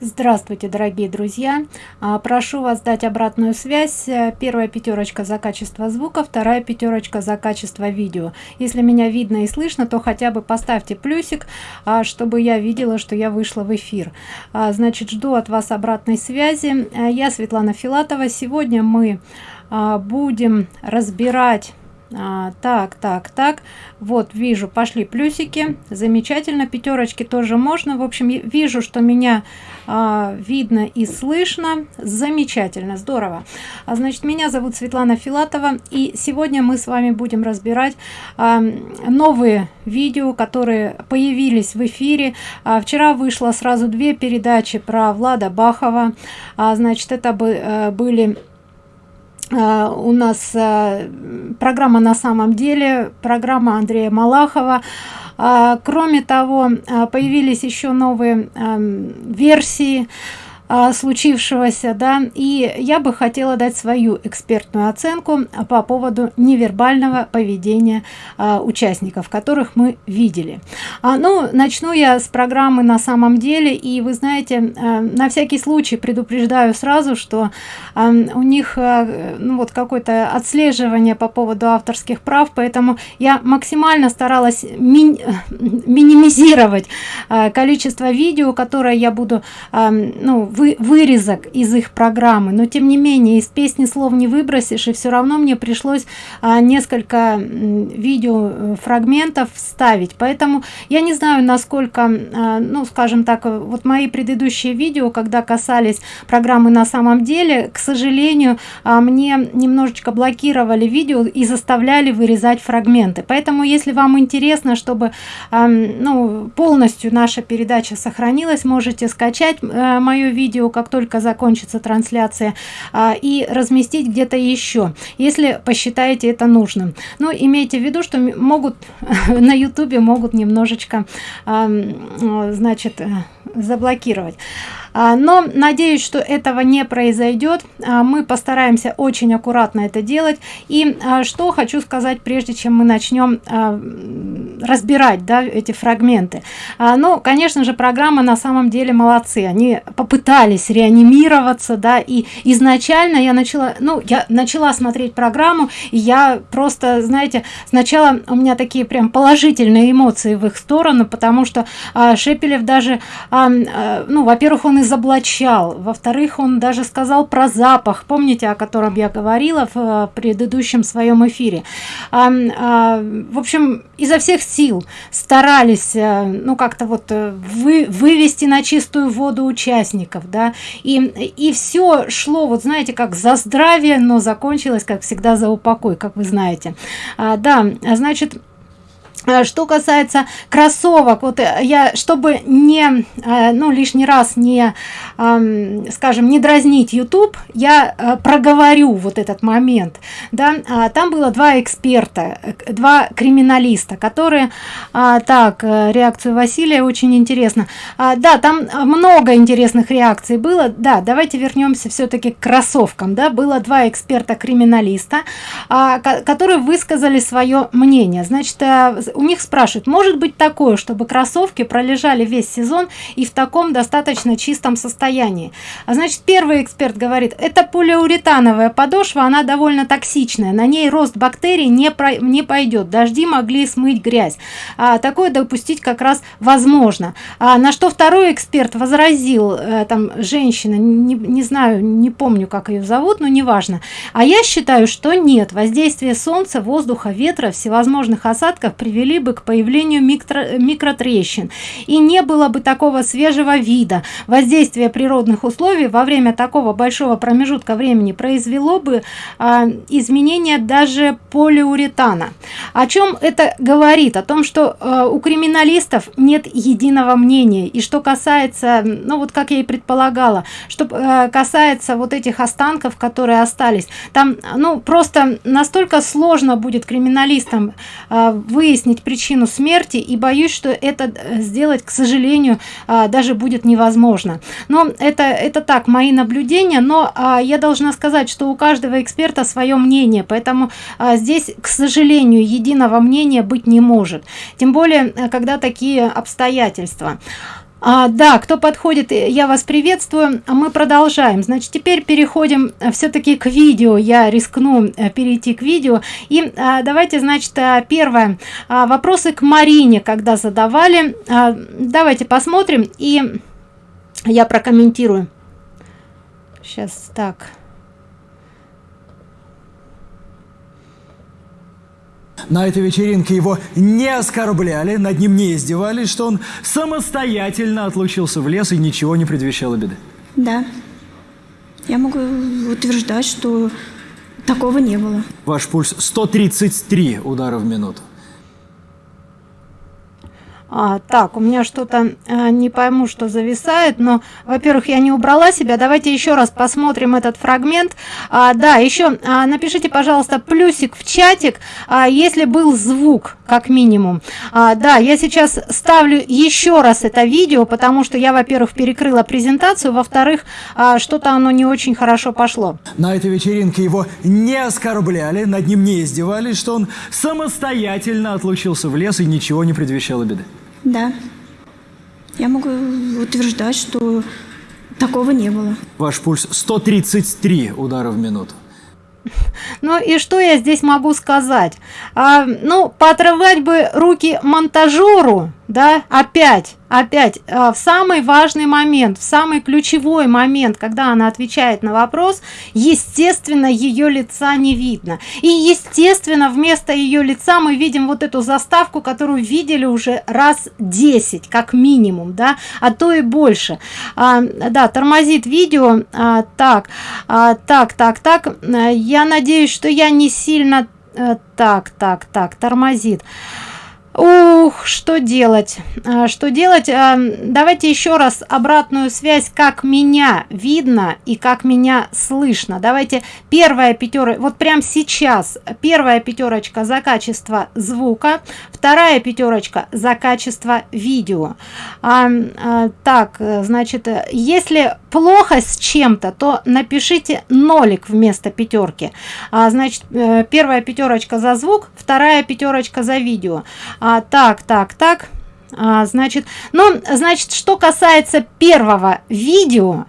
Здравствуйте, дорогие друзья! А, прошу вас дать обратную связь. Первая пятерочка за качество звука, вторая пятерочка за качество видео. Если меня видно и слышно, то хотя бы поставьте плюсик, а, чтобы я видела, что я вышла в эфир. А, значит, жду от вас обратной связи. Я Светлана Филатова. Сегодня мы будем разбирать а, так так так. Вот вижу пошли плюсики. Замечательно пятерочки тоже можно. В общем вижу что меня а, видно и слышно. Замечательно здорово. А, значит меня зовут светлана филатова и сегодня мы с вами будем разбирать а, новые видео которые появились в эфире. А, вчера вышло сразу две передачи про влада бахова. А, значит это бы а, были у нас э, программа на самом деле программа андрея малахова. А, кроме того появились еще новые версии. а, случившегося да и я бы хотела дать свою экспертную оценку по поводу невербального поведения а, участников которых мы видели. А, ну начну я с программы на самом деле и вы знаете а, на всякий случай предупреждаю сразу что а, у них а, ну вот какое-то отслеживание по поводу авторских прав поэтому я максимально старалась ми минимизировать а, количество видео которое я буду а, ну вы, вырезок из их программы. Но тем не менее из песни слов не выбросишь и все равно мне пришлось а, несколько видео э, фрагментов вставить. Поэтому я не знаю насколько а, ну скажем так вот мои предыдущие видео когда касались программы на самом деле к сожалению а, мне немножечко блокировали видео и заставляли вырезать фрагменты. Поэтому если вам интересно чтобы а, ну полностью наша передача сохранилась можете скачать а, мое видео видео как только закончится трансляция а, и разместить где-то еще если посчитаете это нужным. Но имейте в виду что могут на ютубе могут немножечко значит э, заблокировать но надеюсь что этого не произойдет а, мы постараемся очень аккуратно это делать. И а, что хочу сказать прежде чем мы начнем разбирать да, эти фрагменты. Ну конечно же программа на самом деле молодцы. Они попытались реанимироваться да и изначально я начала ну я начала смотреть программу и я просто знаете сначала у меня такие прям положительные эмоции в их сторону потому что шепелев даже ну во-первых он изоблачал во-вторых он даже сказал про запах. Помните о котором я говорила в э, предыдущем своем эфире? А, а, в общем изо всех сил старались э, ну как-то вот э, вы, вывести на чистую воду участников да. И и все шло вот знаете как за здравие но закончилось как всегда за упокой как вы знаете. А, да значит Э, что касается кроссовок вот э, я чтобы не э, ну лишний раз не скажем не дразнить youtube я проговорю вот этот момент да. А, там было два эксперта два криминалиста которые а, так реакцию василия очень интересно. А, да там много интересных реакций было. Да давайте вернемся все-таки к кроссовкам да. Было два эксперта криминалиста которые высказали свое мнение. Значит у них спрашивают может быть такое чтобы кроссовки пролежали весь сезон и в таком достаточно чистом состоянии? А значит первый эксперт говорит это полиуретановая подошва она довольно токсичная на ней рост бактерий не про не пойдет дожди могли смыть грязь а, такое допустить как раз возможно а, на что второй эксперт возразил а, там женщина не, не знаю не помню как ее зовут но неважно а я считаю что нет воздействие солнца воздуха ветра всевозможных осадков привели привели бы к появлению микро, микротрещин. И не было бы такого свежего вида. Воздействие природных условий во время такого большого промежутка времени произвело бы а, изменения даже полиуретана. О чем это говорит? О том что а, у криминалистов нет единого мнения. И что касается ну вот как я и предполагала что а, касается вот этих останков которые остались там ну просто настолько сложно будет криминалистам а, выяснить выяснить причину смерти и боюсь что это э, сделать к сожалению а, даже будет невозможно. Но это это так мои наблюдения но а, я должна сказать что у каждого эксперта свое мнение поэтому а, здесь к сожалению единого мнения быть не может. Тем более э, когда такие обстоятельства А, да, кто подходит, я вас приветствую. Мы продолжаем. Значит, теперь переходим э, все-таки к видео. Я рискну э, перейти к видео. И а, давайте, значит, э, первое. А, вопросы к Марине, когда задавали. А, давайте посмотрим и я прокомментирую. Сейчас так. На этой вечеринке его не оскорбляли, над ним не издевались, что он самостоятельно отлучился в лес и ничего не предвещало беды. Да. Я могу утверждать, что такого не было. Ваш пульс 133 удара в минуту. А, так, у меня что-то а, не пойму, что зависает, но, во-первых, я не убрала себя. Давайте еще раз посмотрим этот фрагмент. А, да, еще а, напишите, пожалуйста, плюсик в чатик, а, если был звук, как минимум. А, да, я сейчас ставлю еще раз это видео, потому что я, во-первых, перекрыла презентацию, во-вторых, а, что-то оно не очень хорошо пошло. На этой вечеринке его не оскорбляли, над ним не издевались, что он самостоятельно отлучился в лес и ничего не предвещало беды. Да. Я могу утверждать, что такого не было. Ваш пульс 133 удара в минуту. Ну и что я здесь могу сказать? А, ну, поотрывать бы руки монтажеру, да, опять опять э, в самый важный момент в самый ключевой момент когда она отвечает на вопрос естественно ее лица не видно. И естественно вместо ее лица мы видим вот эту заставку которую видели уже раз 10 как минимум да? А то и больше. А, да тормозит видео. А, так а, так так так. Я надеюсь что я не сильно а, так так так тормозит Ух, что делать? А, что делать? А, давайте еще раз обратную связь, как меня видно и как меня слышно. Давайте первая пятерка, вот прям сейчас первая пятерочка за качество звука, вторая пятерочка за качество видео. А, а, так, значит, если плохо с чем-то, то напишите нолик вместо пятерки. А, значит, э, первая пятерочка за звук, вторая пятерочка за видео а, так так так а, значит ну значит что касается первого видео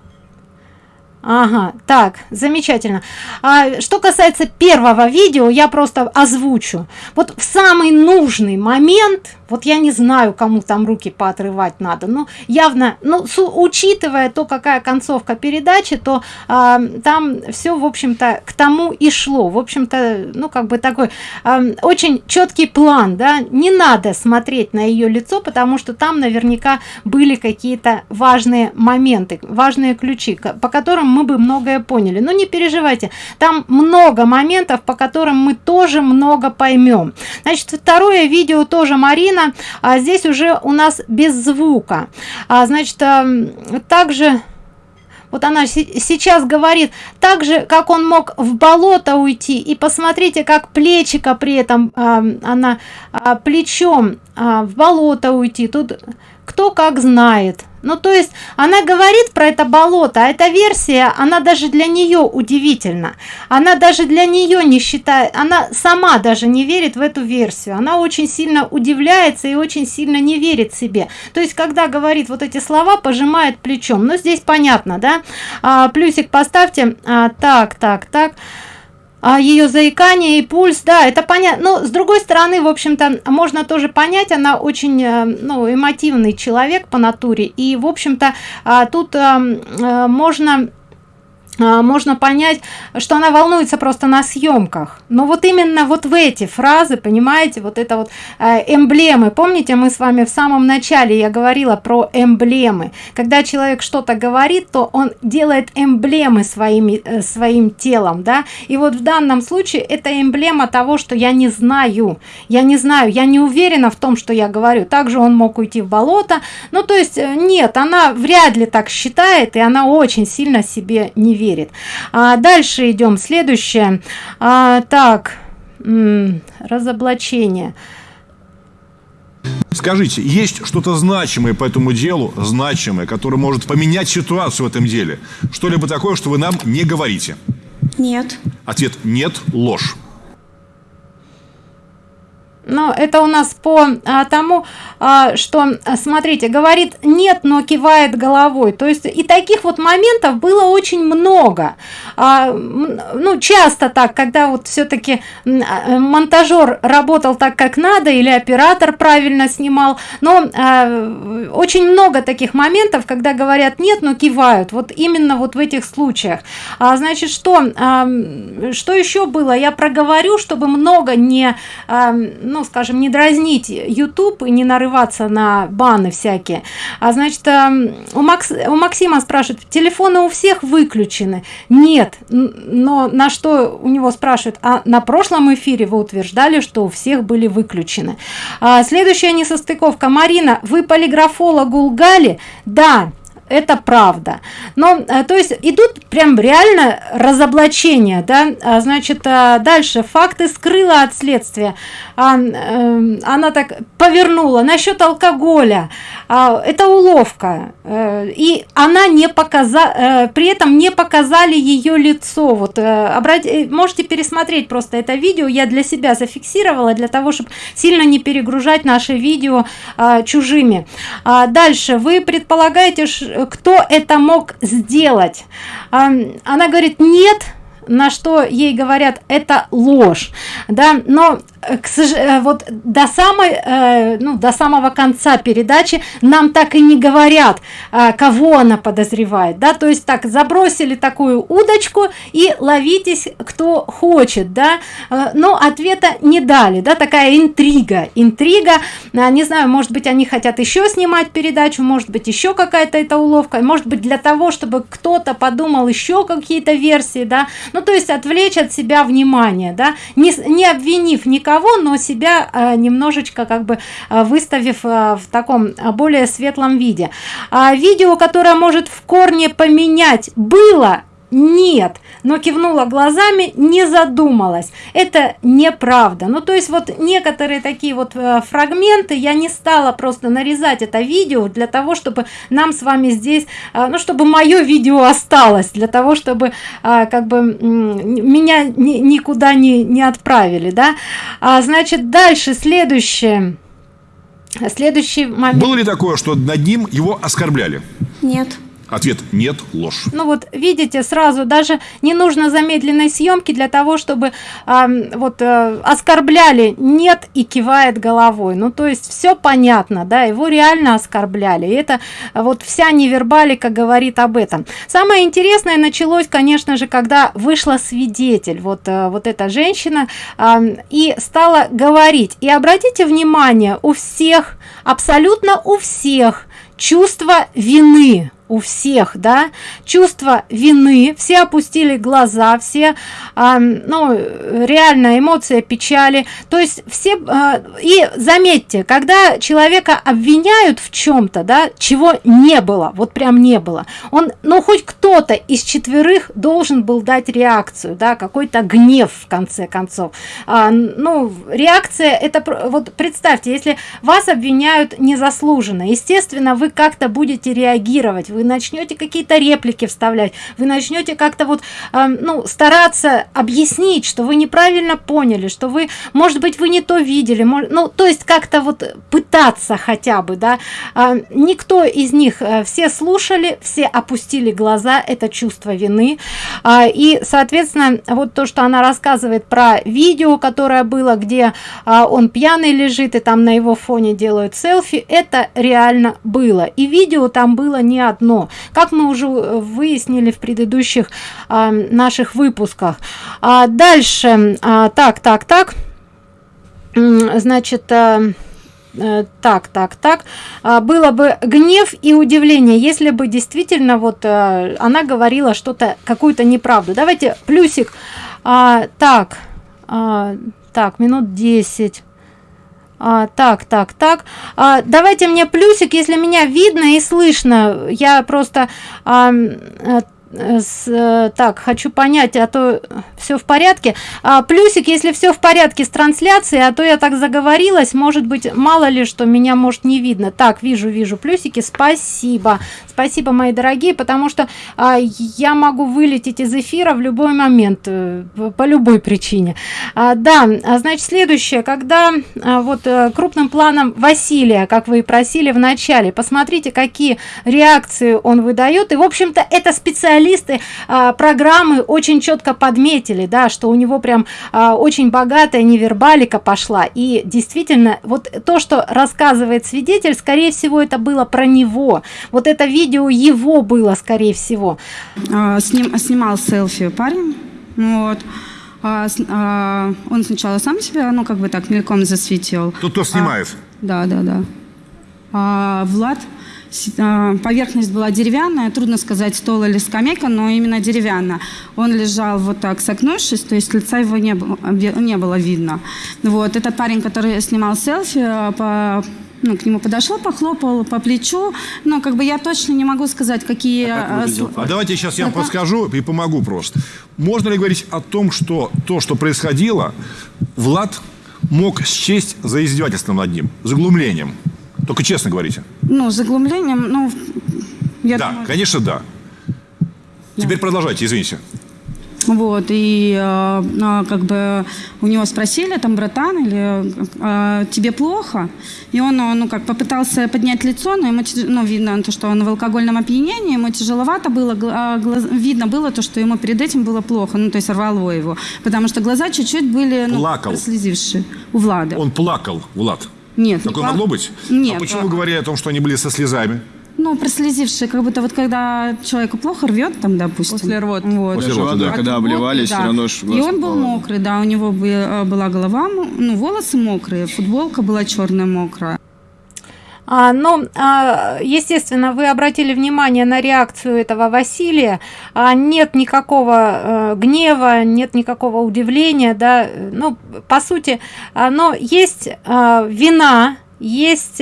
Ага, так, замечательно. А, что касается первого видео, я просто озвучу. Вот в самый нужный момент вот я не знаю кому там руки поотрывать надо но явно ну с, учитывая то какая концовка передачи то а, там все в общем-то к тому и шло. В общем-то ну как бы такой а, очень четкий план да. Не надо смотреть на ее лицо потому что там наверняка были какие-то важные моменты важные ключи по которым мы бы многое поняли. Но не переживайте там много моментов по которым мы тоже много поймем значит второе видео тоже марина Украина а здесь уже у нас без звука. А, значит а, также вот она сейчас говорит так же как он мог в болото уйти и посмотрите как плечика при этом а, она а, плечом а, в болото уйти. Тут кто как знает. Ну то есть она говорит про это болото а эта версия она даже для нее удивительна. Она даже для нее не считает она сама даже не верит в эту версию. Она очень сильно удивляется и очень сильно не верит себе. То есть когда говорит вот эти слова пожимает плечом. Но здесь понятно да? А, плюсик поставьте. А, так так так а ее заикание и пульс да это понятно но с другой стороны в общем-то можно тоже понять она очень э, ну эмотивный человек по натуре. И в общем-то а, тут а, можно можно понять что она волнуется просто на съемках. Но вот именно вот в эти фразы понимаете вот это вот э, эмблемы. Помните мы с вами в самом начале я говорила про эмблемы. Когда человек что-то говорит то он делает эмблемы своими э, своим телом да? И вот в данном случае это эмблема того что я не знаю. Я не знаю я не уверена в том что я говорю. Также он мог уйти в болото. Ну то есть э, нет она вряд ли так считает и она очень сильно себе не верит верит а дальше идем следующее а, так разоблачение Скажите, есть что-то значимое по этому делу, значимое, которое может поменять ситуацию в этом деле? Что-либо такое, что вы нам не говорите? Нет. Ответ – нет, ложь. Но это у нас по а, тому а, что смотрите говорит нет но кивает головой. То есть и таких вот моментов было очень много. А, ну часто так когда вот все-таки а, монтажер работал так как надо или оператор правильно снимал. Но а, очень много таких моментов когда говорят нет но кивают. Вот именно вот в этих случаях. А, значит что а, что еще было? Я проговорю чтобы много не а, ну скажем не дразнить youtube и не нарываться на баны всякие. А значит эм, у макс у максима спрашивают телефоны у всех выключены? Нет. Но на что у него спрашивают? А на прошлом эфире вы утверждали что у всех были выключены. А, следующая несостыковка. Марина вы полиграфологу лгали да это правда. Но э, то есть идут прям реально разоблачения да? А, значит а, дальше. Факты скрыла от следствия. А, э, она так повернула. Насчет алкоголя. А, это уловка. Э, и она не показала э, при этом не показали ее лицо. Вот э, э, можете пересмотреть просто это видео. Я для себя зафиксировала для того чтобы сильно не перегружать наши видео э, чужими. Дальше. Вы предполагаете кто это мог сделать? Она говорит нет на что ей говорят это ложь да но Э, к сожалению, э, вот до самой, э, ну, до самого конца передачи нам так и не говорят, кого она подозревает, да, то есть так забросили такую удочку и ловитесь, кто хочет, да, но ответа не дали, да, такая интрига, интрига, не знаю, может быть, они хотят еще снимать передачу, может быть, еще какая-то эта уловка, может быть, для того, чтобы кто-то подумал еще какие-то версии, да, ну, то есть отвлечь от себя внимание, да, не, не обвинив никого, кого но себя э, немножечко как бы э, выставив э, в таком более светлом виде. А видео которое может в корне поменять было нет но кивнула глазами не задумалась. Это неправда ну то есть вот некоторые такие вот э, фрагменты я не стала просто нарезать это видео для того чтобы нам с вами здесь э, ну чтобы мое видео осталось для того чтобы э, как бы меня ни, никуда не не отправили да. А, значит дальше следующее. Следующий момент. Было ли такое что над ним его оскорбляли? Нет Ответ – нет, ложь. Ну вот видите, сразу даже не нужно замедленной съемки для того, чтобы э, вот э, оскорбляли нет и кивает головой. Ну то есть все понятно, да, его реально оскорбляли. И это вот вся невербалика говорит об этом. Самое интересное началось, конечно же, когда вышла свидетель, вот, э, вот эта женщина, э, и стала говорить. И обратите внимание, у всех, абсолютно у всех чувство вины у всех да. Чувство вины. Все опустили глаза все а, ну реально эмоция печали. То есть все а, и заметьте когда человека обвиняют в чем-то да чего не было вот прям не было он ну хоть кто-то из четверых должен был дать реакцию да какой-то гнев в конце концов. А, ну реакция это вот представьте если вас обвиняют незаслуженно естественно вы как-то будете реагировать вы начнете какие-то реплики вставлять вы начнете как-то вот э, ну стараться объяснить что вы неправильно поняли что вы может быть вы не то видели может, ну то есть как-то вот пытаться хотя бы да. Э, никто из них э, все слушали все опустили глаза это чувство вины. Э, и соответственно вот то что она рассказывает про видео которое было где э, он пьяный лежит и там на его фоне делают селфи это реально было. И видео там было не одно одно как мы уже э, выяснили в предыдущих а, наших выпусках. А дальше а, так так так. Значит а, так так так. А, было бы гнев и удивление если бы действительно вот а, она говорила что-то какую-то неправду. Давайте плюсик. А, так а, так минут 10 а, так так так. А, давайте мне плюсик если меня видно и слышно. Я просто а, с, э, так хочу понять а то все в порядке. А, плюсик если все в порядке с трансляцией а то я так заговорилась может быть мало ли что меня может не видно. Так вижу вижу плюсики спасибо спасибо мои дорогие потому что а, я могу вылететь из эфира в любой момент э, по любой причине. А, да а, значит следующее. Когда а, вот а, крупным планом василия как вы и просили в начале посмотрите какие реакции он выдает. И в общем то это специалисты а, программы очень четко подметили да что у него прям а, очень богатая невербалика пошла. И действительно вот то что рассказывает свидетель скорее всего это было про него. Вот это видео его было скорее всего а, сним, снимал селфи парень вот а, а, он сначала сам себя ну как бы так мельком засветил тут кто снимает а, да да да а, влад а, поверхность была деревянная, трудно сказать, стол или скамейка, но именно деревянная. Он лежал вот так согнувшись, то есть лица его не было, не было видно. Вот. Этот парень, который снимал селфи, а, по, ну, к нему подошел, похлопал по плечу. Но как бы я точно не могу сказать, какие... А, а давайте сейчас я вам подскажу и помогу просто. Можно ли говорить о том, что то, что происходило, Влад мог счесть за издевательством над ним, заглумлением? Только честно говорите. Ну, заглумлением, ну... Я да, думаю... конечно, да. да. Теперь продолжайте, извините. Вот, и э, как бы у него спросили, там, братан, или э, тебе плохо? И он, ну, как попытался поднять лицо, но ему, ну, видно, то, что он в алкогольном опьянении, ему тяжеловато было, глаз, видно было то, что ему перед этим было плохо, ну, то есть рвало его, потому что глаза чуть-чуть были, ну, Плакал. слезившие у Влада. Он плакал, Влад. Нет. Такое не могло быть? Нет. А почему вы говорили о том, что они были со слезами? Ну, прослезившие, как будто вот когда человеку плохо рвет, там, допустим. После рвоты. Вот. После рвоты, да. Когда обливались, да. все равно ж И он был мокрый, да, у него э, была голова, ну, волосы мокрые, футболка была черная мокрая. А, ну, а, естественно, вы обратили внимание на реакцию этого Василия. А, нет никакого а, гнева, нет никакого удивления, да. Ну, по сути, но есть вина, есть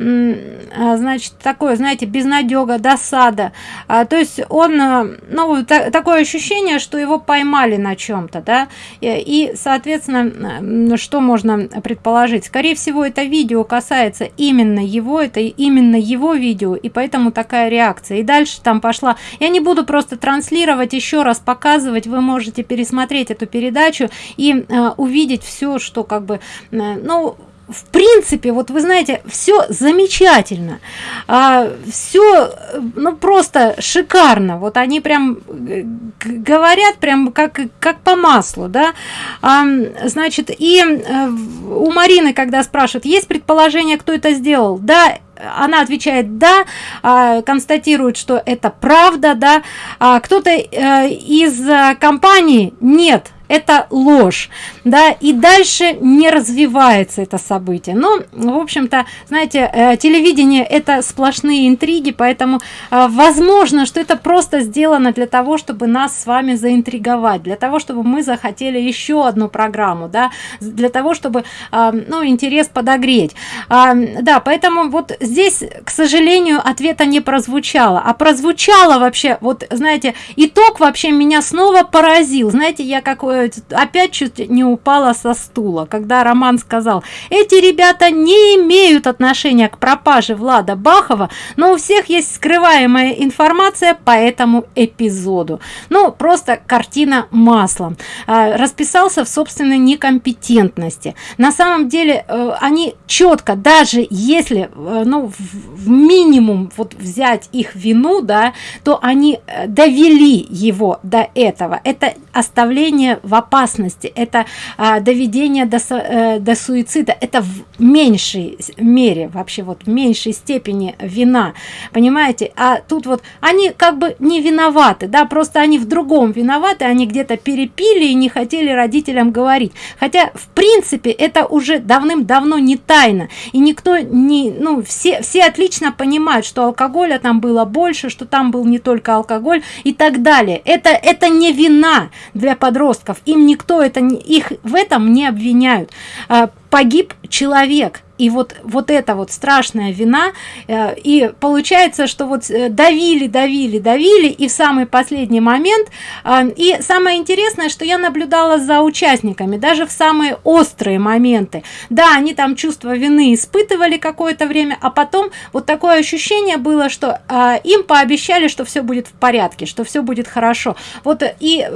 значит такое знаете безнадега досада. А, то есть он э, ну та, такое ощущение что его поймали на чем-то да? И, соответственно что можно предположить? Скорее всего это видео касается именно его это именно его видео и поэтому такая реакция. И дальше там пошла. Я не буду просто транслировать еще раз показывать. Вы можете пересмотреть эту передачу и э, увидеть все что как бы э, ну в принципе вот вы знаете все замечательно. А, все ну просто шикарно. Вот они прям э, говорят прям как как по маслу да. А, значит и э, у марины когда спрашивают есть предположение кто это сделал? Да она отвечает да а, констатирует что это правда да. А кто-то э, из компании? Нет это ложь да и дальше не развивается это событие. Но в общем-то знаете э, телевидение это сплошные интриги поэтому э, возможно что это просто сделано для того чтобы нас с вами заинтриговать для того чтобы мы захотели еще одну программу да для того чтобы э, ну интерес подогреть. Да поэтому вот здесь к сожалению ответа не прозвучало. А прозвучало вообще вот знаете итог вообще меня снова поразил. Знаете я какой опять чуть не упала со стула, когда Роман сказал, эти ребята не имеют отношения к пропаже Влада Бахова, но у всех есть скрываемая информация по этому эпизоду. Ну, просто картина маслом. А, расписался в собственной некомпетентности. На самом деле, э, они четко, даже если, э, ну, в минимум вот взять их вину, да, то они э, довели его до этого. Это оставление в опасности, это а, доведение до, э, до суицида, это в меньшей мере, вообще вот в меньшей степени вина, понимаете? А тут вот они как бы не виноваты, да, просто они в другом виноваты, они где-то перепили и не хотели родителям говорить. Хотя, в принципе, это уже давным-давно не тайна, и никто не, ну, все, все отлично понимают, что алкоголя там было больше, что там был не только алкоголь и так далее. Это, это не вина для подростков, им никто это, их в этом не обвиняют. Погиб человек. И вот вот эта вот страшная вина э, и получается что вот э, давили давили давили и в самый последний момент э, и самое интересное что я наблюдала за участниками даже в самые острые моменты. Да они там чувство вины испытывали какое-то время а потом вот такое ощущение было что им пообещали что все будет в порядке что все будет хорошо. Вот и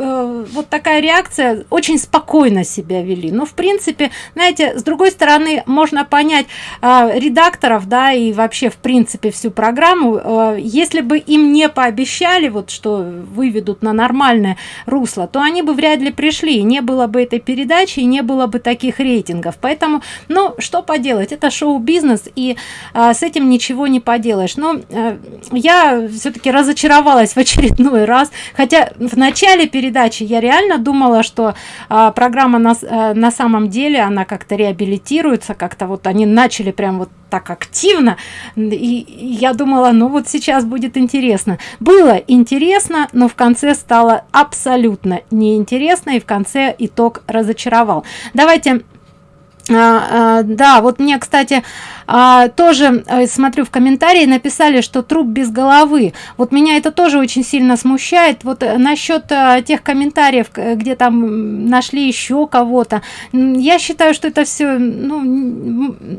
вот такая реакция очень спокойно себя вели. Но в принципе знаете с другой стороны можно понять э, редакторов да и вообще в принципе всю программу. Э, если бы им не пообещали вот что выведут на нормальное русло то они бы вряд ли пришли не было бы этой передачи и не было бы таких рейтингов. Поэтому ну что поделать это шоу-бизнес и э, с этим ничего не поделаешь. Но э, я все-таки разочаровалась в очередной раз. Хотя в начале передачи я реально думала что э, программа на, э, на самом деле она как-то реабилитируется как-то вот они начали прям вот так активно и я думала ну вот сейчас будет интересно. Было интересно но в конце стало абсолютно неинтересно и в конце итог разочаровал. Давайте а, а, да вот мне кстати а, тоже а, смотрю в комментарии написали что труп без головы. Вот меня это тоже очень сильно смущает. Вот э, насчет а, тех комментариев где там нашли еще кого-то. Я считаю что это все ну,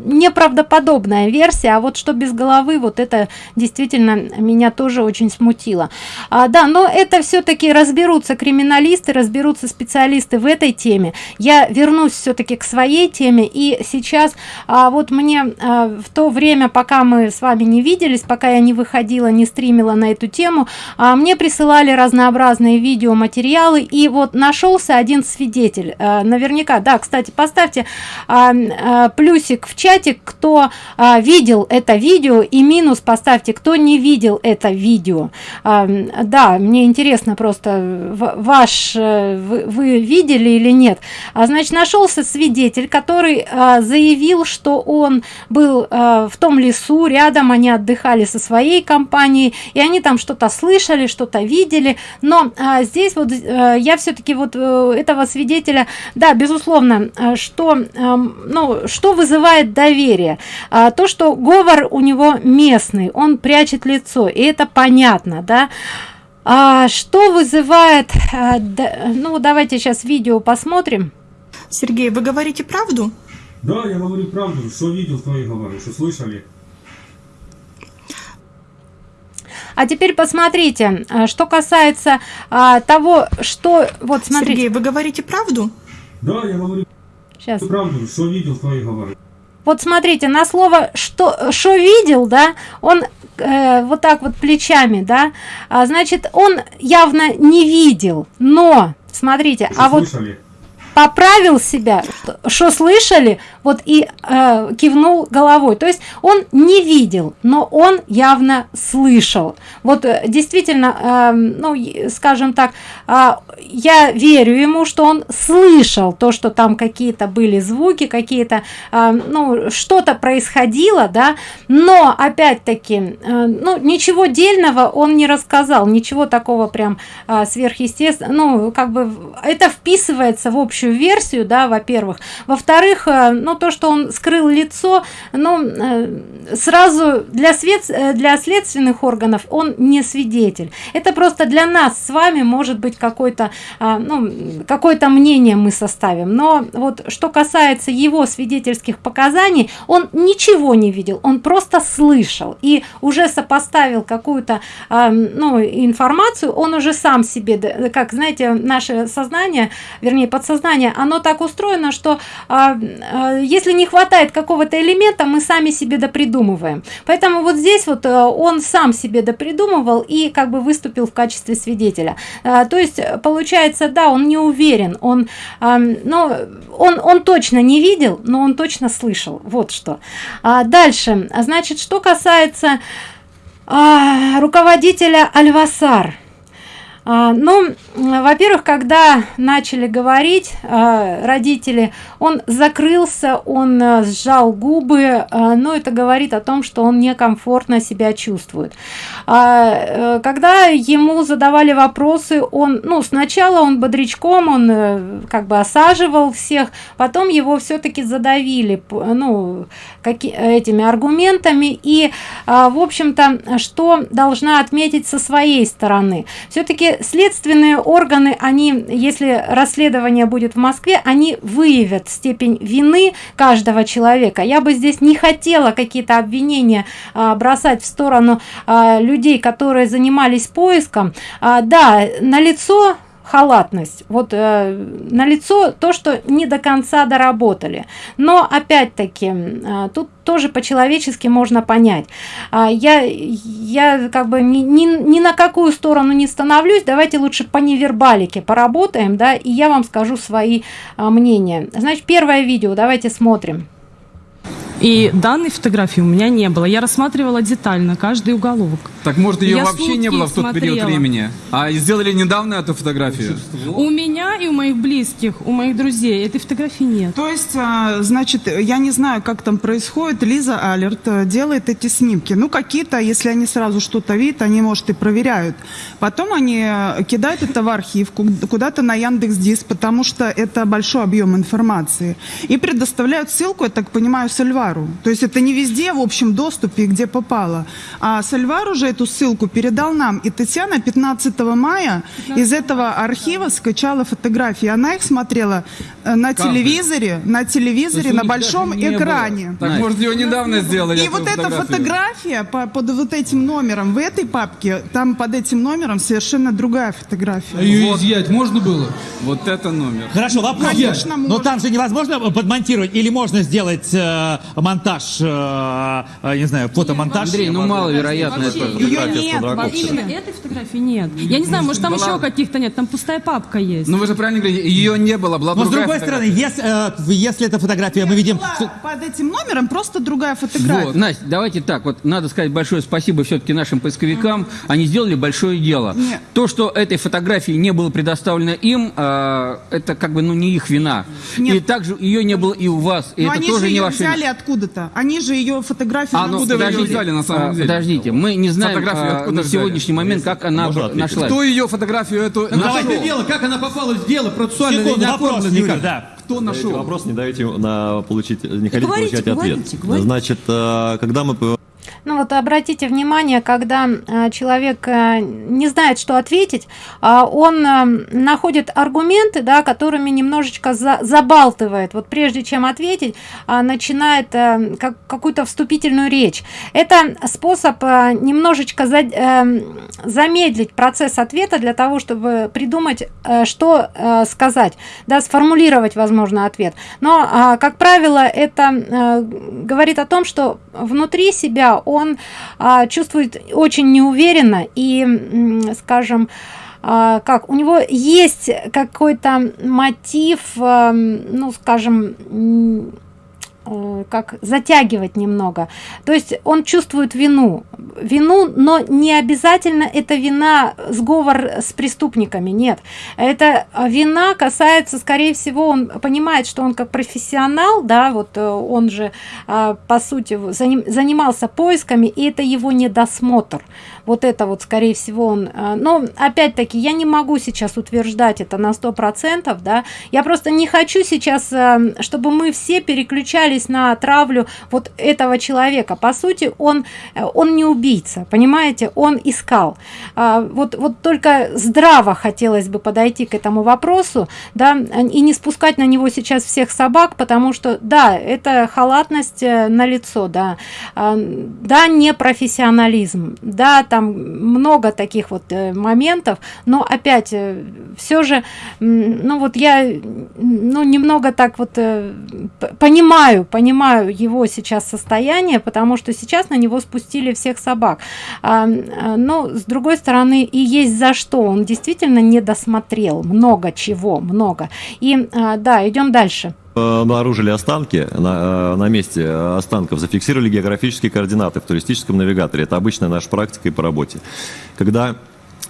неправдоподобная версия. А вот что без головы вот это действительно меня тоже очень смутило. А, да но это все-таки разберутся криминалисты разберутся специалисты в этой теме. Я вернусь все-таки к своей теме и сейчас а, вот мне а, в то время пока мы с вами не виделись пока я не выходила не стримила на эту тему а, мне присылали разнообразные видеоматериалы. И вот нашелся один свидетель а, наверняка. Да кстати поставьте а, а, плюсик в чате кто а, видел это видео и минус поставьте кто не видел это видео. А, да мне интересно просто ваш э, вы, вы видели или нет. А значит нашелся свидетель который а, заявил что он был э, в том лесу рядом они отдыхали со своей компанией и они там что-то слышали что-то видели. Но э, здесь вот я все-таки вот э, этого свидетеля да безусловно что ну что вызывает доверие? То что говор у него местный он прячет лицо и это понятно да? А что вызывает э, ну давайте сейчас видео посмотрим сергей вы говорите правду да, я говорю правду, что видел, то и говорю, что слышали. А теперь посмотрите, а, что касается а, того, что... Вот смотрите. Сергей, вы говорите правду? Да, я говорю Сейчас. правду, что видел, то и говорю. Вот смотрите, на слово что, что видел, да, он э, вот так вот плечами, да, а, значит, он явно не видел, но, смотрите, что а слышали? вот поправил себя что слышали вот и э, кивнул головой. То есть он не видел но он явно слышал. Вот э, действительно э, ну скажем так э, я верю ему что он слышал то что там какие-то были звуки какие-то э, ну что-то происходило да но опять-таки э, ну ничего дельного он не рассказал ничего такого прям э, сверхъестественного ну как бы это вписывается в общую общую версию да во-первых. Во-вторых э, ну то что он скрыл лицо ну э, сразу для свет э, для следственных органов он не свидетель. Это просто для нас с вами может быть какой-то ну какое-то мнение мы составим. Но вот что касается его свидетельских показаний он ничего не видел он просто слышал и уже сопоставил какую-то ну информацию он уже сам себе как знаете наше сознание вернее подсознание сознание оно так устроено что а, а, если не хватает какого-то элемента мы сами себе допридумываем. Поэтому вот здесь вот а, он сам себе допридумывал и как бы выступил в качестве свидетеля. А, то есть получается да он не уверен он а, но он он точно не видел но он точно слышал. Вот что. А дальше. Значит что касается а, руководителя альвасар ну, во-первых, когда начали говорить а, родители, он закрылся, он а, сжал губы, а, но это говорит о том, что он некомфортно себя чувствует. А, когда ему задавали вопросы, он, ну, сначала он бодрячком, он а, как бы осаживал всех, потом его все-таки задавили, ну, каки, этими аргументами. И, а, в общем-то, что должна отметить со своей стороны? Все-таки следственные органы, они, если расследование будет в Москве, они выявят степень вины каждого человека. Я бы здесь не хотела какие-то обвинения а, бросать в сторону а, людей, которые занимались поиском. А, да, лицо халатность. Вот э, на лицо то что не до конца доработали. Но опять-таки э, тут тоже по-человечески можно понять. А, я я как бы ни, ни, ни на какую сторону не становлюсь. Давайте лучше по невербалике поработаем да и я вам скажу свои а, мнения. Значит первое видео. Давайте смотрим и данной фотографии у меня не было. Я рассматривала детально каждый уголок. Так может ее Я вообще не было в тот период смотрела. времени? А сделали недавно эту фотографию? У меня и у моих близких, у моих друзей этой фотографии нет. То есть, а, значит, я не знаю, как там происходит. Лиза Алерт э, делает эти снимки. Ну, какие-то, если они сразу что-то видят, они, может, и проверяют. Потом они э, кидают это в архив, ку- куда-то на Яндекс Диск, потому что это большой объем информации. И предоставляют ссылку, я так понимаю, Сальвару. То есть это не везде в общем доступе, где попало. А Сальвар уже эту ссылку передал нам. И Татьяна 15 мая из этого архива скачала фотографии. Она их смотрела э, на Каждый. телевизоре, на телевизоре, на большом экране. Так может ее недавно сделали? И вот эта фотография по- под вот этим номером в этой папке, там под этим номером совершенно другая фотография. Ее изъять можно было? Вот это номер. Хорошо, вопрос. Конечно, Но можно. там же невозможно подмонтировать или можно сделать э, монтаж, э, э, не знаю, фотомонтаж? Андрей, ну маловероятно это Ее фотография нет, с подростковым. Именно этой фотографии нет. Я не знаю, может там была- еще каких-то нет, там пустая папка есть. Ну вы же правильно говорите, ее не было, была Но с другой стороны, фотография. если, э, если эта фотография, мы видим... Была под этим номером просто другая фотография. Вот, Настя, давайте так, вот надо сказать большое спасибо все-таки нашим поисковикам, они сделали большое дело. Нет. То, что этой фотографии не было предоставлено им, э, это как бы ну не их вина. Нет. И также ее не было и у вас, и Но это они тоже же не ее ваша вина. Взяли откуда-то. Они же ее фотографию А, ну, откуда скинули. взяли на самом А, деле? Подождите, мы не знаем а, на взяли? сегодняшний момент, как она нашлась. Кто ее фотографию эту Ну, нашел? давайте дело, как она попала в дело процессуальное, Секунду, не вопрос, никак. да. Кто нашел? Вопрос не даете на получить, не хотите говорите, получать ответ. говорите, говорите. Значит, э, когда мы по- Ну вот обратите внимание, когда э, человек э, не знает, что ответить, а он э, находит аргументы, да, которыми немножечко за- забалтывает. Вот прежде чем ответить, а, начинает как- какую-то вступительную речь. Это способ немножечко за- замедлить процесс ответа для того, чтобы придумать, что сказать, да, сформулировать, возможно, ответ. Но, а, как правило, это говорит о том, что внутри себя он а, чувствует очень неуверенно и, скажем, а, как у него есть какой-то мотив, а, ну, скажем, как затягивать немного. То есть он чувствует вину. Вину но не обязательно это вина сговор с преступниками нет. Это вина касается скорее всего он понимает что он как профессионал да вот э, он же а, по сути заним- занимался поисками и это его недосмотр. Вот это вот скорее всего он но опять-таки я не могу сейчас утверждать это на сто процентов да. Я просто не хочу сейчас чтобы мы все переключались на травлю вот этого человека. По сути он э, он не убийца понимаете? Он искал. А, вот вот только здраво хотелось бы подойти к этому вопросу да и не спускать на него сейчас всех собак потому что да это халатность на лицо да. А, да не профессионализм да там много таких вот э, моментов но опять все же ну вот я ну немного так вот э, п- понимаю его сейчас состояние потому что сейчас на него спустили всех собак. А, но с другой стороны и есть за что. Он действительно не досмотрел. Много чего много. И а, да идем дальше. Обнаружили останки. На, э, на месте останков, зафиксировали географические координаты в туристическом навигаторе. Это обычная наша практика и по работе. Когда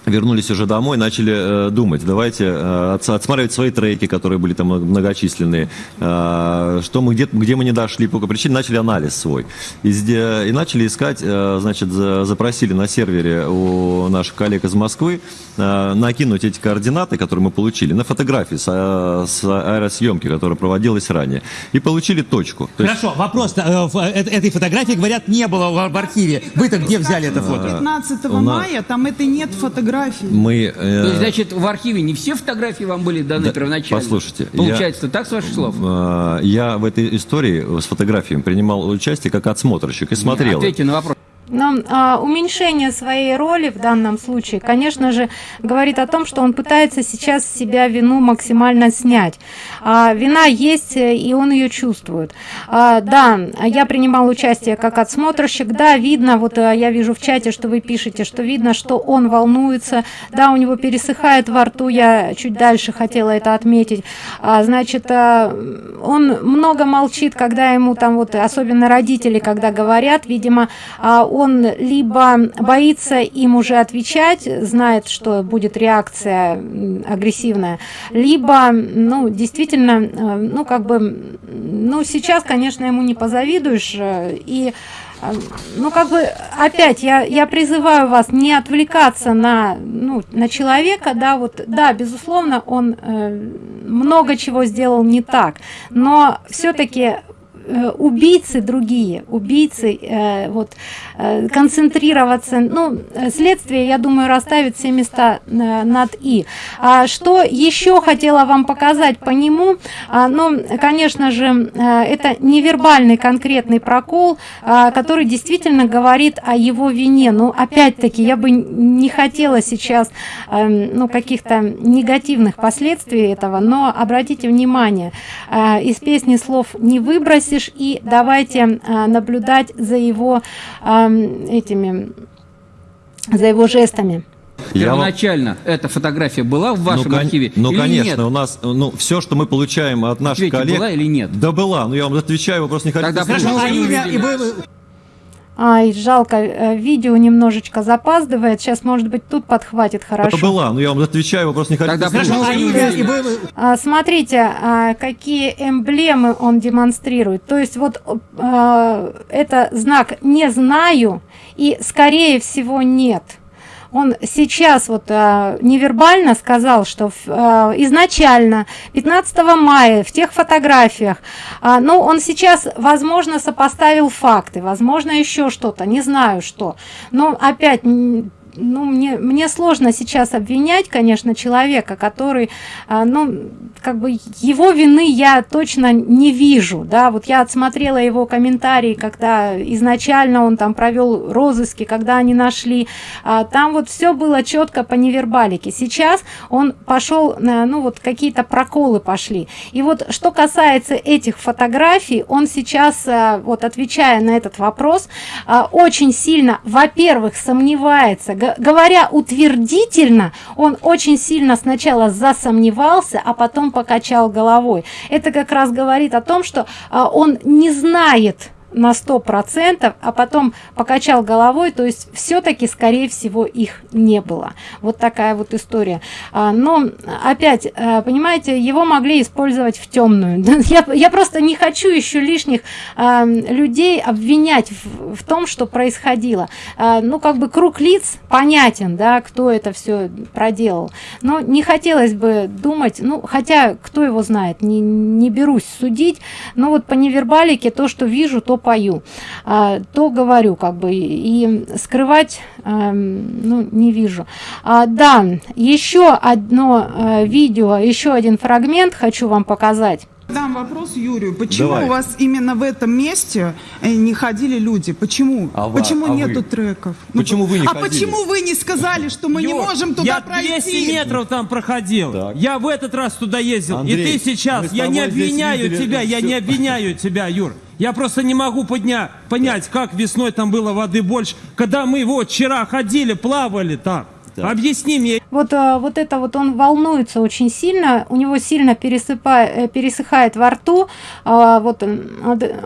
вернулись уже домой, начали э, думать, давайте э, отс- отсматривать свои треки, которые были там многочисленные, э, что мы, где, где мы не дошли, по какой причине, начали анализ свой. И, и начали искать, э, значит, за- запросили на сервере у наших коллег из Москвы э, накинуть эти координаты, которые мы получили, на фотографии с, а- с аэросъемки, которая проводилась ранее. И получили точку. То есть- Хорошо, вопрос э, в- э, этой фотографии, говорят, не было в в архиве. Вы-то где взяли это фото? 15 у нас- мая там это нет фотографий. Мы, э, То есть, значит, в архиве не все фотографии вам были даны Да, первоначально? послушайте, я- Получается, так, с ваших слов? Э, Я в этой истории с фотографиями принимал участие как отсмотрщик и смотрел. Ответьте на вопрос. Но а, уменьшение своей роли в данном случае, конечно же, говорит о том, что он пытается сейчас себя вину максимально снять. А, вина есть, э, и он ее чувствует. А, да, я принимал участие как отсмотрщик. Да, видно, вот а, я вижу в чате, что вы пишете, что видно, что он волнуется. Да, у него пересыхает во рту. Я чуть дальше хотела это отметить. А, значит, а, он много молчит, когда ему там вот, особенно родители, когда говорят, видимо, а, он либо боится им уже отвечать, знает, что будет реакция агрессивная, либо, ну, действительно, э, ну, как бы, ну, сейчас, конечно, ему не позавидуешь, э, и э, ну, как бы, опять, я, я призываю вас не отвлекаться на, ну, на человека, да, вот, да, безусловно, он э, много чего сделал не так, но все-таки убийцы другие, убийцы, э, вот, э, концентрироваться, ну, э, следствие, я думаю, расставит все места э, над «и». А что еще хотела вам показать по нему, а, ну, конечно же, э, это невербальный конкретный прокол, а, который действительно говорит о его вине. Ну, опять-таки, я бы не хотела сейчас, ну, каких-то негативных последствий этого, но обратите внимание, э, из песни слов не выбросишь, и давайте э, наблюдать за его этими, за его жестами. Я вам- Первоначально эта фотография была в вашем ну, кон- архиве Ну, или конечно, нет? у нас, ну, все, что мы получаем от наших Ответьте, коллег... была или нет? Да была, но я вам отвечаю, вопрос не хотите Тогда слушать. А вы имя и вы- Ай, жалко, э, видео немножечко запаздывает. Сейчас, может быть, тут подхватит Это хорошо. была, но я вам отвечаю, вопрос не хотите Тогда почему А А, Смотрите, а, какие эмблемы он демонстрирует. То есть вот а, это знак «не знаю» и «скорее всего нет». Он сейчас вот а, невербально сказал, что а, изначально 15 мая в тех фотографиях, а, ну он сейчас, возможно, сопоставил факты, возможно, еще что-то, не знаю что. Но опять ну, мне, мне сложно сейчас обвинять, конечно, человека, который, а, ну, как бы его вины я точно не вижу, да, вот я отсмотрела его комментарии, когда изначально он там провел розыски, когда они нашли, а, там вот все было четко по невербалике. Сейчас он пошел, ну, вот какие-то проколы пошли. И вот что касается этих фотографий, он сейчас, а, вот отвечая на этот вопрос, очень сильно, во-первых, сомневается, говоря утвердительно, он очень сильно сначала засомневался, а потом покачал головой. Это как раз говорит о том, что а, он не знает на сто процентов, а потом покачал головой, то есть все-таки, скорее всего, их не было. Вот такая вот история. А, но опять, а, понимаете, его могли использовать в темную. Я, я просто не хочу еще лишних а, людей обвинять в, в том, что происходило. А, ну, как бы круг лиц понятен, да, кто это все проделал. Но не хотелось бы думать, ну, хотя, кто его знает, не, не берусь судить, но вот по невербалике то, что вижу, то пою, а, то говорю, как бы, и скрывать, эм, ну, не вижу. А, да, еще одно э, видео, еще один фрагмент хочу вам показать. Дам вопрос Юрию. Почему Давай. у вас именно в этом месте э, не ходили люди? Почему? А почему а вы? нету треков? Ну, Почему вы не а ходили? почему вы не сказали, что мы не Юр, можем туда я пройти? 200 метров там проходил. Так. Я в этот раз туда ездил. Андрей, и ты сейчас. Я не обвиняю тебя, я всё. не обвиняю тебя, Юр. Я просто не могу подня... понять, как весной там было воды больше, когда мы вот вчера ходили, плавали там. Объясни мне. Вот, а, вот это вот он волнуется очень сильно, у него сильно пересыпает, пересыхает во рту, а, вот он,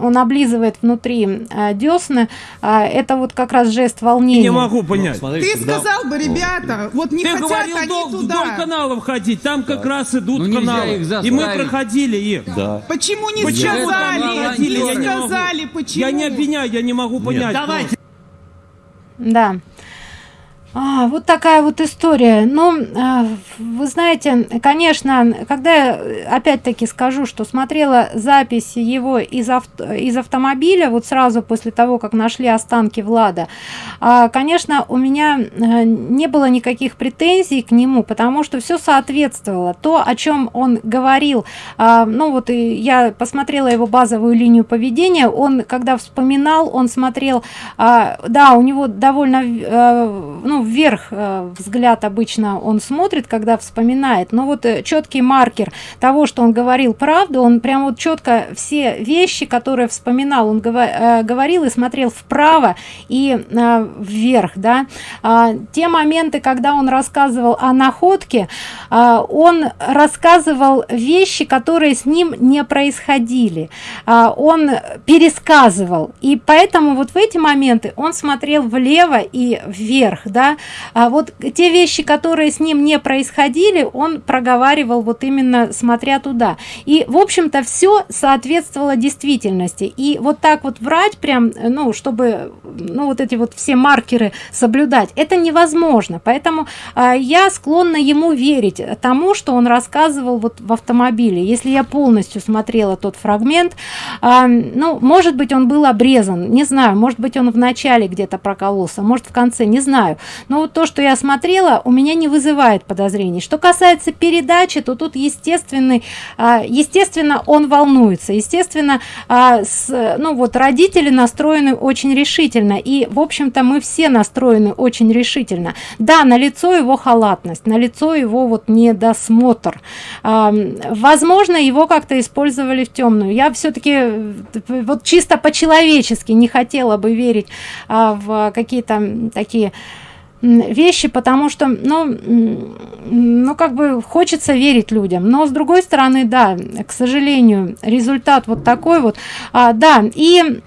он облизывает внутри а, десны, а, это вот как раз жест волнения. Не могу понять. Ты сказал бы, ребята, вот не Ты хотят говорил они дол- туда. вдоль каналов ходить, там как раз идут Ну, каналы. их И мы проходили их. Да. Почему не Почему сказали? Не я не могу. сказали, почему? Я не обвиняю, я не могу понять. Давайте. Да. А, вот такая вот история. Ну, а, вы знаете, конечно, когда я э, опять-таки скажу, что смотрела запись его из, авто, из автомобиля, вот сразу после того, как нашли останки Влада, а, конечно, у меня э, не было никаких претензий к нему, потому что все соответствовало. То, о чем он говорил, а, ну вот и я посмотрела его базовую линию поведения, он, когда вспоминал, он смотрел, да, у него довольно, э, ну, вверх э, взгляд обычно он смотрит, когда вспоминает, но вот э, четкий маркер того, что он говорил правду, он прям вот четко все вещи, которые вспоминал, он гово- э, говорил и смотрел вправо и э, вверх, да. А, те моменты, когда он рассказывал о находке, а, он рассказывал вещи, которые с ним не происходили. А, он пересказывал, и поэтому вот в эти моменты он смотрел влево и вверх, да. А вот те вещи, которые с ним не происходили, он проговаривал вот именно смотря туда. И, в общем-то, все соответствовало действительности. И вот так вот врать прям, ну, чтобы, ну, вот эти вот все маркеры соблюдать, это невозможно. Поэтому а, я склонна ему верить тому, что он рассказывал вот в автомобиле. Если я полностью смотрела тот фрагмент, а, ну, может быть, он был обрезан, не знаю, может быть, он в начале где-то прокололся, может, в конце, не знаю. Но вот то, что я смотрела, у меня не вызывает подозрений. Что касается передачи, то тут естественный, а, естественно, он волнуется, естественно, а, с, ну вот родители настроены очень решительно, и, в общем-то, мы все настроены очень решительно. Да, на лицо его халатность, на лицо его вот недосмотр. А, возможно, его как-то использовали в темную. Я все-таки вот чисто по-человечески не хотела бы верить в какие-то такие вещи, потому что, ну, ну, как бы хочется верить людям, но с другой стороны, да, к сожалению, результат вот такой вот, а, да, и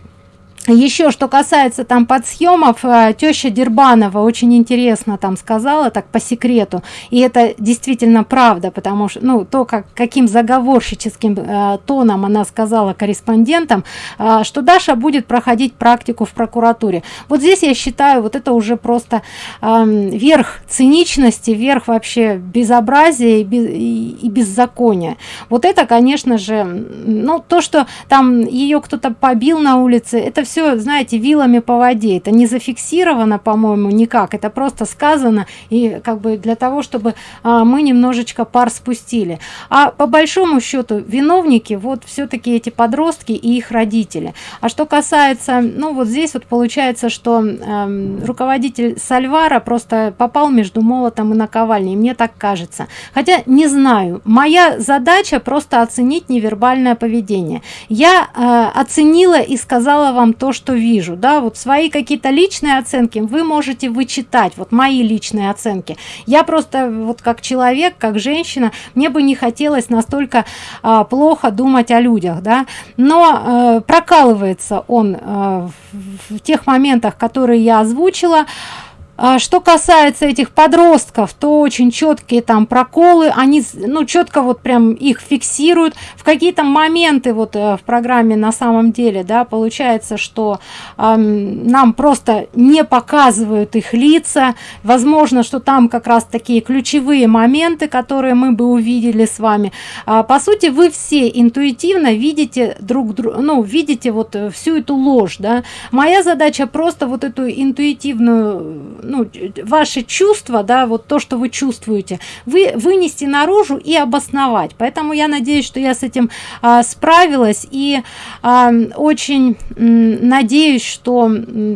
еще что касается там подсъемов э, теща дербанова очень интересно там сказала так по секрету. И это действительно правда потому что ну то как каким заговорщическим э, тоном она сказала корреспондентам э, что даша будет проходить практику в прокуратуре. Вот здесь я считаю вот это уже просто э, верх циничности верх вообще безобразия и, без- и- беззакония. Вот это конечно же ну то что там ее кто-то побил на улице это все знаете вилами по воде. Это не зафиксировано по-моему никак. Это просто сказано и как бы для того чтобы а, мы немножечко пар спустили. А по большому счету виновники вот все-таки эти подростки и их родители. А что касается ну вот здесь вот получается что эм, руководитель сальвара просто попал между молотом и наковальней мне так кажется. Хотя не знаю моя задача просто оценить невербальное поведение. Я э, оценила и сказала вам то что вижу. Да вот свои какие-то личные оценки вы можете вычитать вот мои личные оценки. Я просто вот как человек как женщина мне бы не хотелось настолько а, плохо думать о людях да. Но э, прокалывается он э, в, в тех моментах которые я озвучила. а что касается этих подростков, то очень четкие там проколы, они, ну, четко вот прям их фиксируют. В какие-то моменты вот э, в программе на самом деле, да, получается, что ам, нам просто не показывают их лица. Возможно, что там как раз такие ключевые моменты, которые мы бы увидели с вами. А, по сути, вы все интуитивно видите друг друга, ну, видите вот э, всю эту ложь, да. Моя задача просто вот эту интуитивную, ну, ваши чувства, да, вот то, что вы чувствуете, вы вынести наружу и обосновать. Поэтому я надеюсь, что я с этим а, справилась. И а, очень надеюсь, что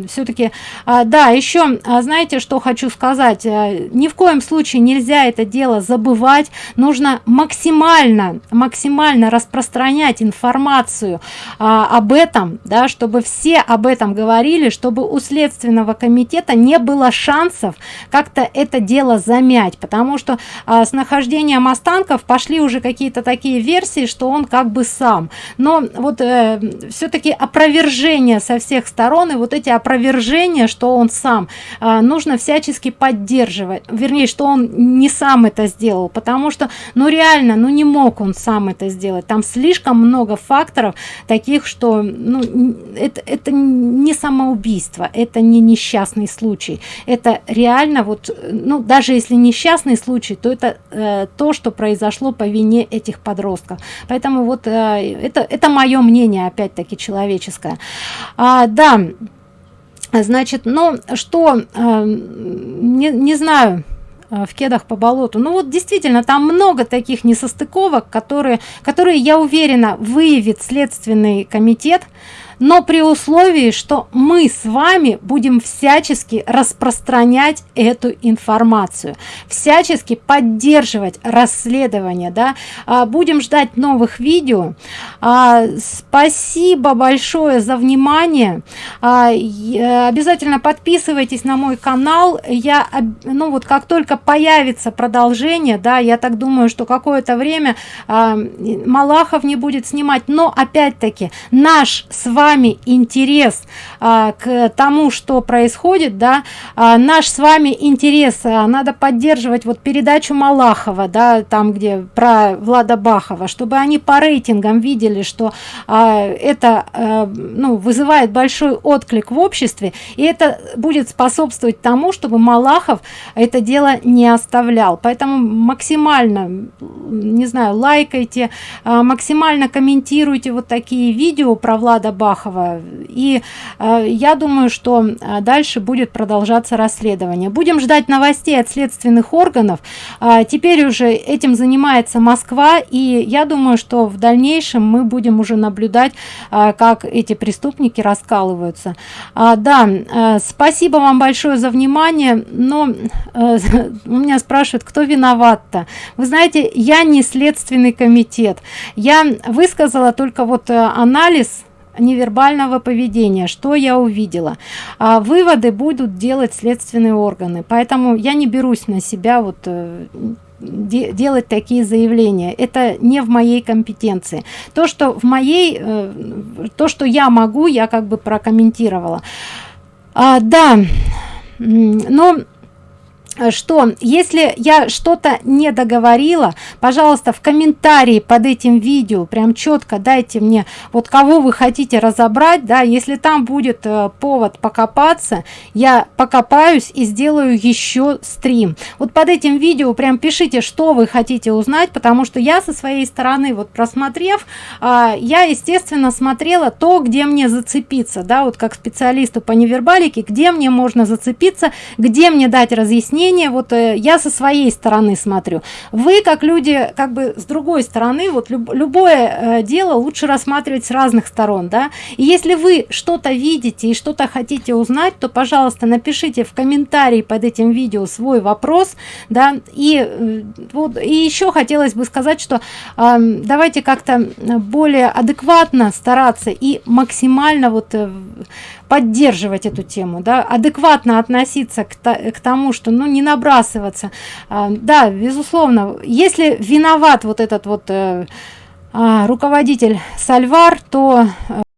все-таки, да, еще, а, знаете, что хочу сказать, А, ни в коем случае нельзя это дело забывать, нужно максимально, максимально распространять информацию а, об этом, да, чтобы все об этом говорили, чтобы у Следственного комитета не было шансов как-то это дело замять потому что а, с нахождением останков пошли уже какие-то такие версии что он как бы сам. Но вот э, все-таки опровержение со всех сторон и вот эти опровержения что он сам э, нужно всячески поддерживать. Вернее что он не сам это сделал потому что ну реально ну не мог он сам это сделать. Там слишком много факторов таких что ну это это не самоубийство это не несчастный случай это реально вот ну даже если несчастный случай то это э, то что произошло по вине этих подростков. Поэтому вот э, это это мое мнение опять-таки человеческое. А, да значит ну что э, не, не знаю э, в кедах по болоту. Ну вот действительно там много таких несостыковок которые которые я уверена выявит следственный комитет но при условии что мы с вами будем всячески распространять эту информацию всячески поддерживать расследование да. А, будем ждать новых видео. А, спасибо большое за внимание. А, обязательно подписывайтесь на мой канал. Я ну вот как только появится продолжение да я так думаю что какое-то время а, малахов не будет снимать. Но опять-таки наш с вами вами интерес а, к тому что происходит да. А, наш с вами интерес а, надо поддерживать вот передачу малахова да там где про влада бахова чтобы они по рейтингам видели что а, это а, ну вызывает большой отклик в обществе и это будет способствовать тому чтобы малахов это дело не оставлял. Поэтому максимально не знаю лайкайте а, максимально комментируйте вот такие видео про влада бахова Малахова. И э, я думаю, что э, дальше будет продолжаться расследование. Будем ждать новостей от следственных органов. Э, теперь уже этим занимается Москва, и я думаю, что в дальнейшем мы будем уже наблюдать, э, как эти преступники раскалываются. А, да, спасибо вам большое за внимание, но у меня спрашивают, кто виноват-то? Вы знаете, я не следственный комитет. Я высказала только вот анализ невербального поведения что я увидела. А выводы будут делать следственные органы. Поэтому я не берусь на себя вот э, делать такие заявления. Это не в моей компетенции. То что в моей э, то что я могу я как бы прокомментировала. А, да но что если я что-то не договорила пожалуйста в комментарии под этим видео прям четко дайте мне вот кого вы хотите разобрать да если там будет э, повод покопаться я покопаюсь и сделаю еще стрим. Вот под этим видео прям пишите что вы хотите узнать потому что я со своей стороны вот просмотрев э, я естественно смотрела то где мне зацепиться да вот как специалисту по невербалике где мне можно зацепиться где мне дать разъяснение мнение вот э, я со своей стороны смотрю. Вы как люди как бы с другой стороны вот люб, любое э, дело лучше рассматривать с разных сторон да? И если вы что-то видите и что-то хотите узнать то пожалуйста напишите в комментарии под этим видео свой вопрос да? И э, вот и еще хотелось бы сказать что э, давайте как-то более адекватно стараться и максимально вот поддерживать эту тему да адекватно относиться к, к тому что ну не набрасываться. А, да безусловно если виноват вот этот вот э, а, руководитель сальвар то э,